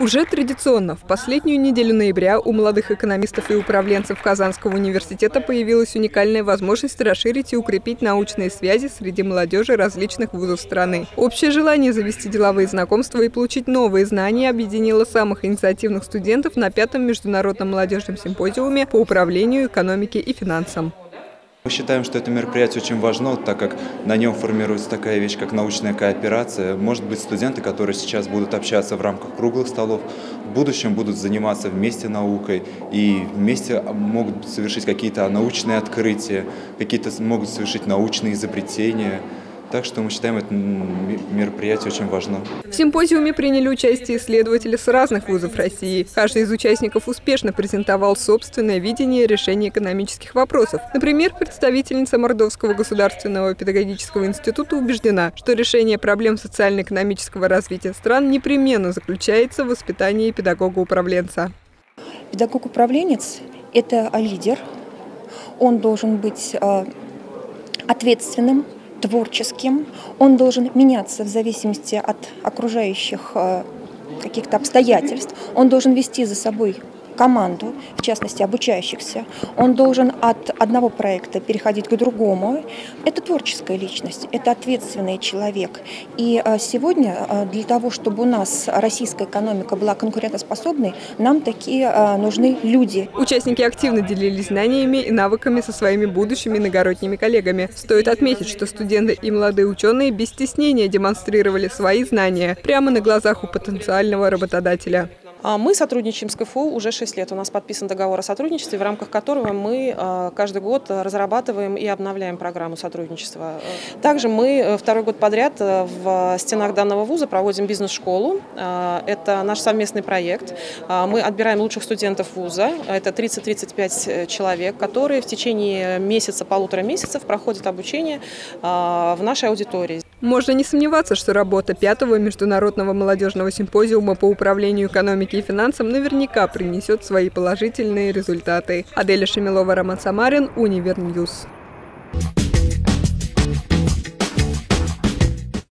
Уже традиционно в последнюю неделю ноября у молодых экономистов и управленцев Казанского университета появилась уникальная возможность расширить и укрепить научные связи среди молодежи различных вузов страны. Общее желание завести деловые знакомства и получить новые знания объединило самых инициативных студентов на пятом международном молодежном симпозиуме по управлению, экономике и финансам. Мы считаем, что это мероприятие очень важно, так как на нем формируется такая вещь, как научная кооперация. Может быть, студенты, которые сейчас будут общаться в рамках круглых столов, в будущем будут заниматься вместе наукой и вместе могут совершить какие-то научные открытия, какие-то могут совершить научные изобретения. Так что мы считаем это мероприятие очень важным. В симпозиуме приняли участие исследователи с разных вузов России. Каждый из участников успешно презентовал собственное видение решения экономических вопросов. Например, представительница Мордовского государственного педагогического института убеждена, что решение проблем социально-экономического развития стран непременно заключается в воспитании педагога-управленца. Педагог-управленец – это лидер. Он должен быть э, ответственным, творческим, он должен меняться в зависимости от окружающих э, каких-то обстоятельств, он должен вести за собой команду, в частности обучающихся. Он должен от одного проекта переходить к другому. Это творческая личность, это ответственный человек. И а, сегодня а, для того, чтобы у нас российская экономика была конкурентоспособной, нам такие а, нужны люди. Участники активно делились знаниями и навыками со своими будущими иногородними коллегами. Стоит отметить, что студенты и молодые ученые без стеснения демонстрировали свои знания прямо на глазах у потенциального работодателя. А мы сотрудничаем с КФУ уже 6 лет. У нас подписан договор о сотрудничестве, в рамках которого мы а, каждый год разрабатываем и обновляем программу сотрудничества. Также мы э, второй год подряд э, в стенах данного вуза проводим бизнес-школу. А, это наш совместный проект. Мы отбираем лучших студентов вуза. Это 30-35 э, человек, которые в течение месяца, полутора месяцев проходят обучение в нашей аудитории. Можно не сомневаться, что работа пятого международного молодежного симпозиума по управлению экономикой и финансам наверняка принесет свои положительные результаты. Аделя Шемилова, Роман Самарин, Univer News. Thank